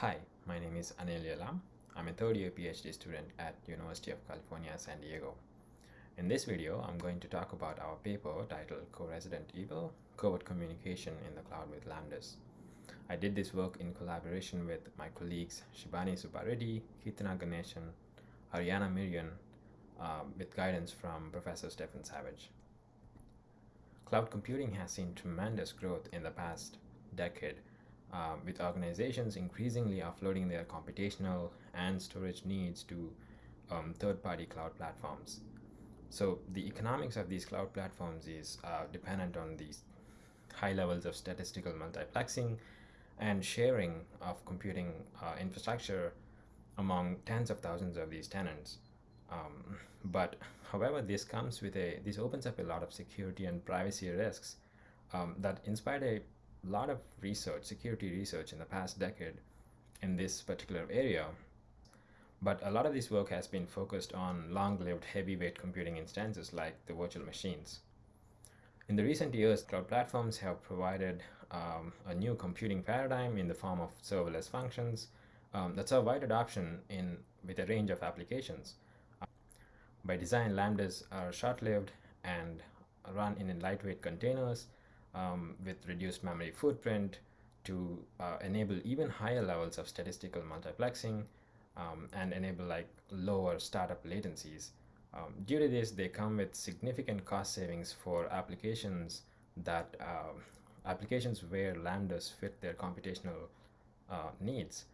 Hi, my name is Anil Yelam. I'm a third year PhD student at University of California, San Diego. In this video, I'm going to talk about our paper titled Co-Resident Evil, Covert Communication in the Cloud with Lambdas. I did this work in collaboration with my colleagues Shibani Subbareddy, Keerthana Ganesan, Ariana Mirian, um, with guidance from Professor Stefan Savage. Cloud computing has seen tremendous growth in the past decade, um, with organizations increasingly offloading their computational and storage needs to um, third-party cloud platforms. So the economics of these cloud platforms is uh, dependent on these high levels of statistical multiplexing and sharing of computing uh, infrastructure among tens of thousands of these tenants. Um, but however, this comes with a, this opens up a lot of security and privacy risks um, that inspired a lot of research, security research in the past decade in this particular area. But a lot of this work has been focused on long-lived heavyweight computing instances like the virtual machines. In the recent years, cloud platforms have provided um, a new computing paradigm in the form of serverless functions um, that saw wide adoption in with a range of applications. By design, lambdas are short-lived and run in lightweight containers um, with reduced memory footprint to uh, enable even higher levels of statistical multiplexing um, and enable like lower startup latencies. Um, due to this, they come with significant cost savings for applications that uh, applications where lambdas fit their computational uh, needs.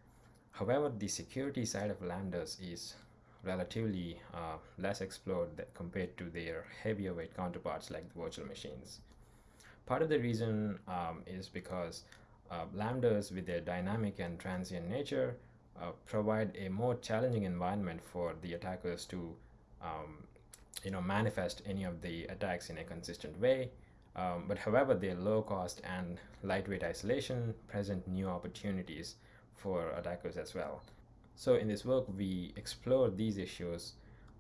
However, the security side of lambdas is relatively uh, less explored compared to their heavier weight counterparts like the virtual machines. Part of the reason um, is because uh, lambdas with their dynamic and transient nature uh, provide a more challenging environment for the attackers to um, you know manifest any of the attacks in a consistent way. Um, but however their low cost and lightweight isolation present new opportunities for attackers as well. So in this work we explore these issues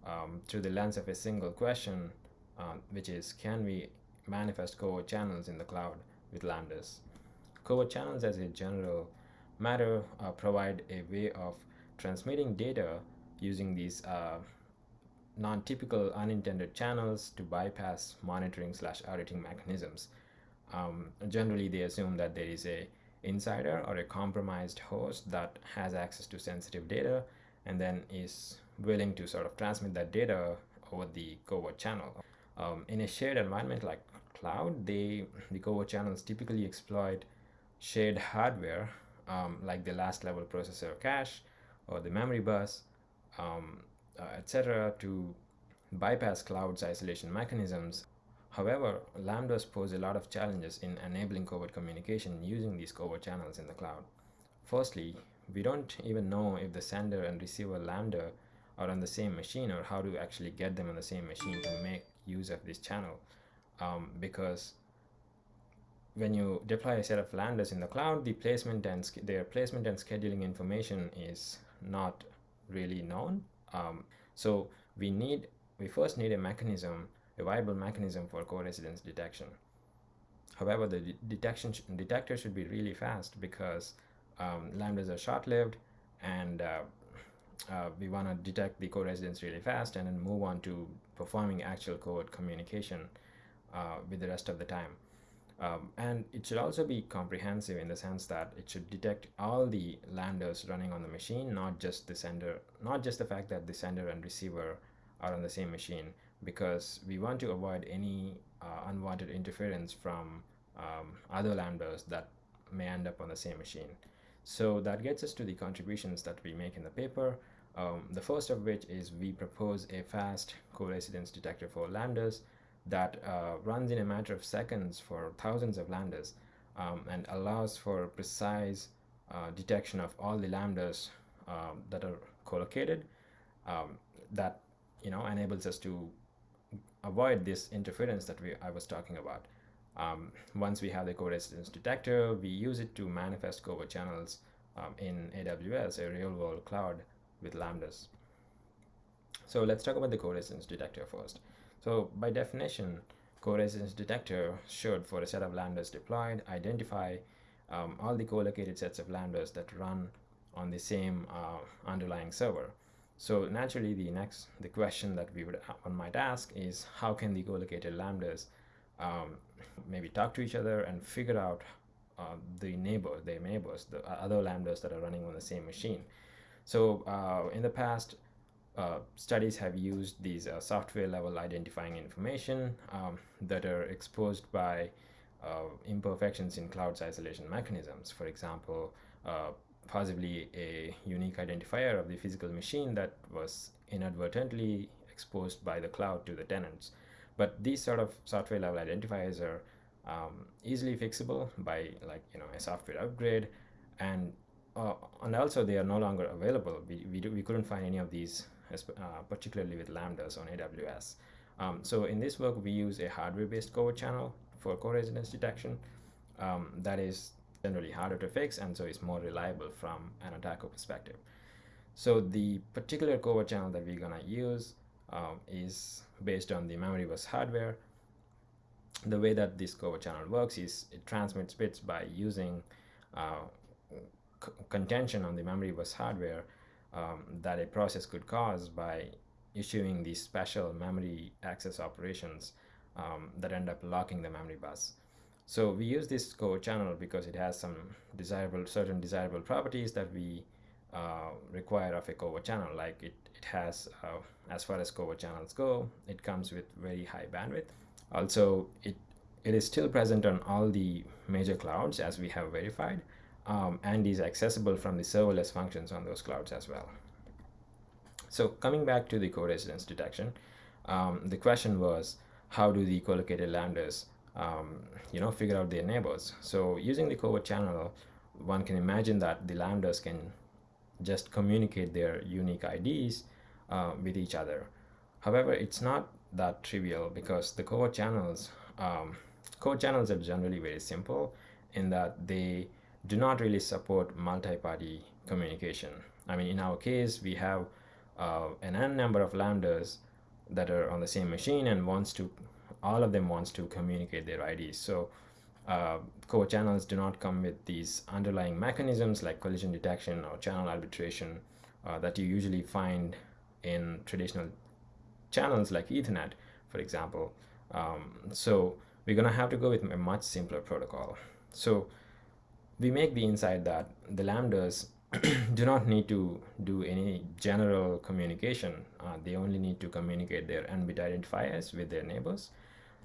um, through the lens of a single question um, which is can we manifest covert channels in the cloud with lambdas covert channels as a general matter uh, provide a way of transmitting data using these uh, non-typical unintended channels to bypass monitoring slash auditing mechanisms. Um, generally, they assume that there is a insider or a compromised host that has access to sensitive data and then is willing to sort of transmit that data over the covert channel. Um, in a shared environment like cloud, they the covert channels typically exploit shared hardware um, like the last level processor cache or the memory bus, um, uh, etc. to bypass cloud's isolation mechanisms. However, lambdas pose a lot of challenges in enabling covert communication using these covert channels in the cloud. Firstly, we don't even know if the sender and receiver lambda are on the same machine or how to actually get them on the same machine to make use of this channel um, because when you deploy a set of lambdas in the cloud, the placement and their placement and scheduling information is not really known. Um, so we need, we first need a mechanism, a viable mechanism for co-residence detection. However, the de detection detector should be really fast because um, lambdas are short-lived and uh, uh, we want to detect the co-residence really fast and then move on to performing actual covert communication uh, with the rest of the time. Um, and it should also be comprehensive in the sense that it should detect all the lambdas running on the machine, not just the sender, not just the fact that the sender and receiver are on the same machine, because we want to avoid any uh, unwanted interference from um, other lambdas that may end up on the same machine. So that gets us to the contributions that we make in the paper. Um, the first of which is we propose a fast co-residence detector for lambdas that uh, runs in a matter of seconds for thousands of lambdas um, and allows for precise uh, detection of all the lambdas um, that are co-located um, that you know enables us to avoid this interference that we I was talking about. Um, once we have the co-residence detector, we use it to manifest covert channels um, in AWS, a real-world cloud with lambdas. So let's talk about the co-residence detector first. So by definition, co-residence detector should, for a set of lambdas deployed, identify um, all the co-located sets of lambdas that run on the same uh, underlying server. So naturally, the next the question that we would uh, one might ask is how can the co-located lambdas um, maybe talk to each other and figure out uh, the neighbor, their neighbors, the other lambdas that are running on the same machine. So uh, in the past, uh, studies have used these uh, software level identifying information um, that are exposed by uh, imperfections in cloud's isolation mechanisms. For example, uh, possibly a unique identifier of the physical machine that was inadvertently exposed by the cloud to the tenants. But these sort of software level identifiers are um, easily fixable by like you know a software upgrade and uh, and also they are no longer available we, we, do, we couldn't find any of these uh, particularly with lambdas on AWS um, so in this work we use a hardware based covert channel for co-residence detection. Um, that is generally harder to fix and so it's more reliable from an attacker perspective. So the particular covert channel that we're gonna use um, is based on the memory bus hardware. The way that this covert channel works is it transmits bits by using uh, contention on the memory bus hardware um, that a process could cause by issuing these special memory access operations um, that end up locking the memory bus. So we use this covert channel because it has some desirable, certain desirable properties that we uh, require of a covert channel. Like it, it has, uh, as far as covert channels go, it comes with very high bandwidth. Also, it, it is still present on all the major clouds as we have verified um, and is accessible from the serverless functions on those clouds as well. So coming back to the co-residence detection, um, the question was how do the co-located lambdas um, you know, figure out their neighbors? So using the covert channel, one can imagine that the lambdas can just communicate their unique IDs uh, with each other. However, it's not that trivial because the covert channels, um, covert channels are generally very simple in that they do not really support multi-party communication. I mean, in our case, we have uh, an n number of lambdas that are on the same machine and wants to, all of them wants to communicate their IDs. So uh, covert channels do not come with these underlying mechanisms like collision detection or channel arbitration uh, that you usually find in traditional channels like Ethernet, for example. Um, so we're going to have to go with a much simpler protocol. So we make the insight that the lambdas do not need to do any general communication. Uh, they only need to communicate their n-bit identifiers with their neighbors.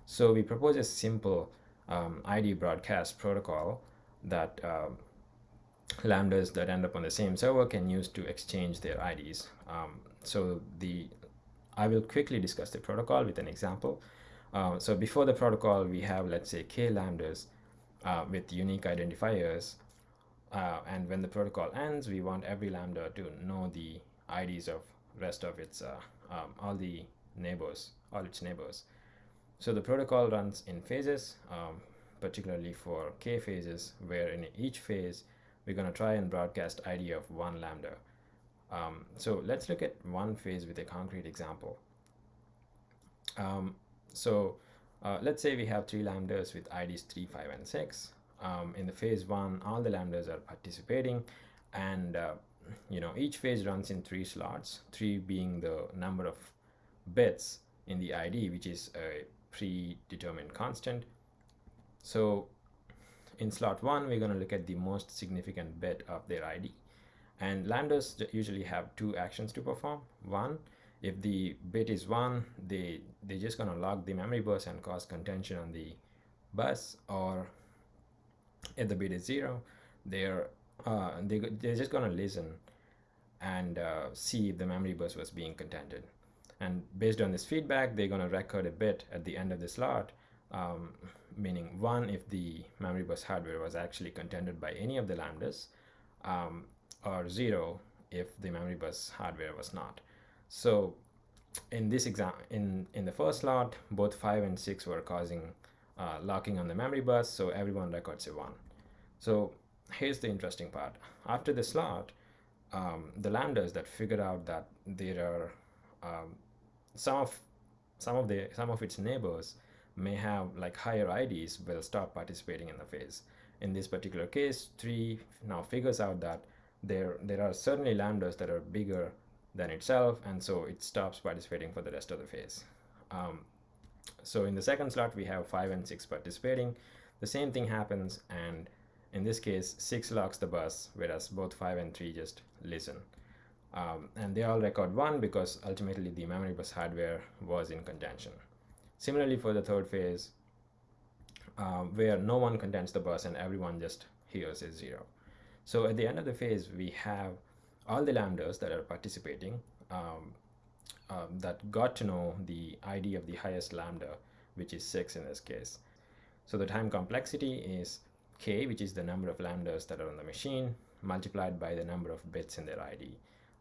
So we propose a simple um, ID broadcast protocol that uh, lambdas that end up on the same server can use to exchange their IDs. Um, so the I will quickly discuss the protocol with an example. Uh, so before the protocol, we have, let's say, k lambdas uh, with unique identifiers. Uh, and when the protocol ends, we want every lambda to know the IDs of rest of its, uh, um, all the neighbors, all its neighbors. So the protocol runs in phases, um, particularly for k phases, where in each phase, we're going to try and broadcast ID of one lambda. Um, so let's look at one phase with a concrete example. Um, so uh, let's say we have three lambdas with IDs 3, 5, and 6. Um, in the phase one, all the lambdas are participating and uh, you know each phase runs in three slots, three being the number of bits in the ID, which is a predetermined constant. So in slot one, we're going to look at the most significant bit of their ID. And lambdas usually have two actions to perform. One, if the bit is 1, they, they're just going to lock the memory bus and cause contention on the bus. Or if the bit is 0, they're, uh, they, they're just going to listen and uh, see if the memory bus was being contended. And based on this feedback, they're going to record a bit at the end of the slot, um, meaning 1 if the memory bus hardware was actually contended by any of the lambdas, um, or 0 if the memory bus hardware was not. So in this exam, in, in the first slot, both 5 and 6 were causing uh, locking on the memory bus, so everyone records a 1. So here's the interesting part. After the slot, um, the lambdas that figured out that there are um, some of some of the some of its neighbors may have like higher IDs will stop participating in the phase. In this particular case, 3 now figures out that there there are certainly lambdas that are bigger than itself and so it stops participating for the rest of the phase. Um, so in the second slot we have 5 and 6 participating. The same thing happens and in this case 6 locks the bus whereas both 5 and 3 just listen. Um, and they all record 1 because ultimately the memory bus hardware was in contention. Similarly for the third phase um, where no one contents the bus and everyone just hears is 0 so at the end of the phase we have all the lambdas that are participating um, um, that got to know the ID of the highest lambda, which is 6 in this case. So the time complexity is k, which is the number of lambdas that are on the machine, multiplied by the number of bits in their ID.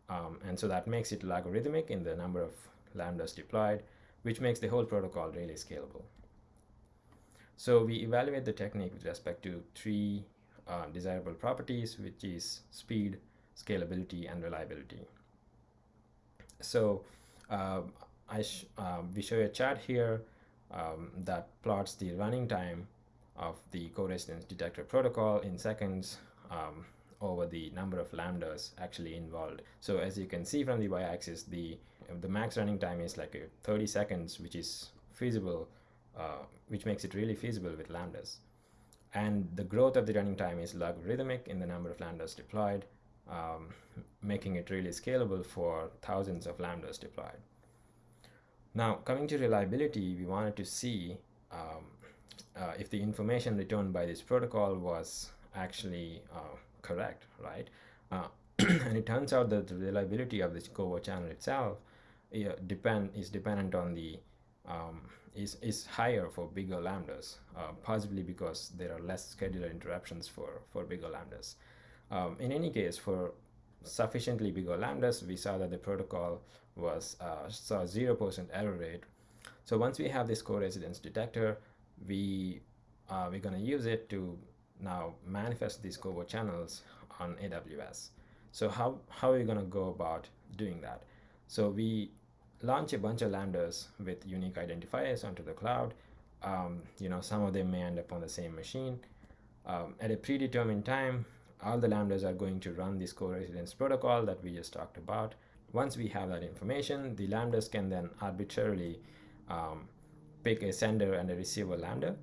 Um, and so that makes it logarithmic in the number of lambdas deployed, which makes the whole protocol really scalable. So we evaluate the technique with respect to three uh, desirable properties, which is speed, scalability, and reliability. So uh, I uh, we show a chart here um, that plots the running time of the co-residence detector protocol in seconds um, over the number of lambdas actually involved. So as you can see from the y-axis, the the max running time is like 30 seconds, which is feasible, uh, which makes it really feasible with lambdas. And the growth of the running time is logarithmic in the number of lambdas deployed, um, making it really scalable for thousands of lambdas deployed. Now, coming to reliability, we wanted to see um, uh, if the information returned by this protocol was actually uh, correct, right? Uh, and it turns out that the reliability of this covert channel itself depend is dependent on the um, is is higher for bigger lambdas, uh, possibly because there are less scheduler interruptions for for bigger lambdas. Um, in any case, for sufficiently bigger lambdas, we saw that the protocol was uh, saw 0% error rate. So once we have this co-residence detector, we uh, we're going to use it to now manifest these covert channels on AWS. So how, how are we going to go about doing that? So we launch a bunch of lambdas with unique identifiers onto the cloud. Um, you know, some of them may end up on the same machine. Um, at a predetermined time, all the lambdas are going to run this co-residence protocol that we just talked about. Once we have that information, the lambdas can then arbitrarily um, pick a sender and a receiver lambda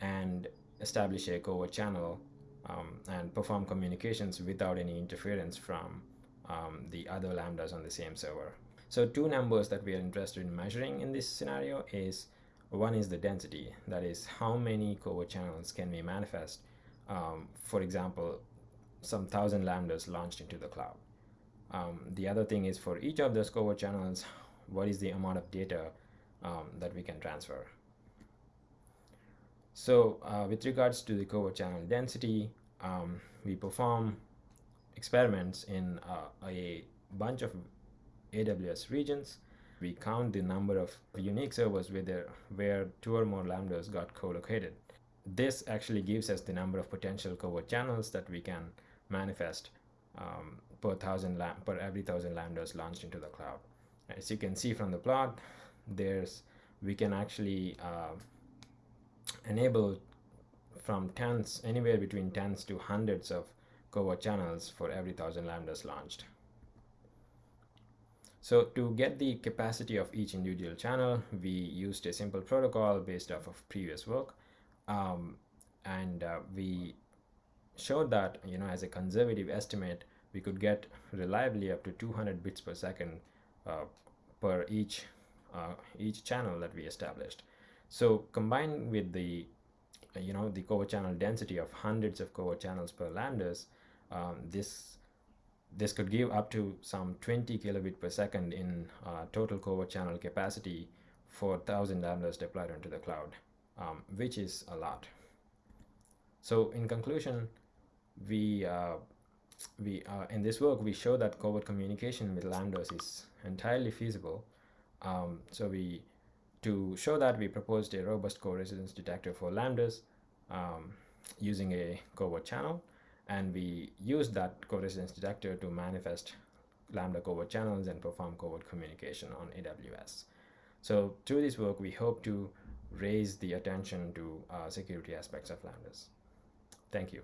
and establish a covert channel um, and perform communications without any interference from um, the other lambdas on the same server. So two numbers that we are interested in measuring in this scenario is one is the density, that is how many covert channels can we manifest. Um, for example, some thousand lambdas launched into the cloud. Um, the other thing is for each of those covert channels, what is the amount of data um, that we can transfer. So uh, with regards to the covert channel density, um, we perform experiments in uh, a bunch of AWS regions. We count the number of unique servers where, where two or more lambdas got co-located. This actually gives us the number of potential COVO channels that we can manifest um, per thousand per every thousand lambdas launched into the cloud. As you can see from the plot, there's we can actually uh, enable from tens anywhere between tens to hundreds of covert channels for every thousand lambdas launched. So to get the capacity of each individual channel, we used a simple protocol based off of previous work. Um, and uh, we showed that you know as a conservative estimate we could get reliably up to 200 bits per second uh, per each uh, each channel that we established. So combined with the you know the covert channel density of hundreds of covert channels per lambdas um, this this could give up to some 20 kilobit per second in uh, total covert channel capacity for 1000 lambdas deployed onto the cloud um, which is a lot. So in conclusion we uh, we uh, in this work we show that covert communication with lambdas is entirely feasible. Um, so we to show that we proposed a robust co-residence detector for lambdas um, using a covert channel and we used that co-residence detector to manifest lambda covert channels and perform covert communication on AWS. So through this work we hope to raise the attention to uh, security aspects of lambdas. Thank you.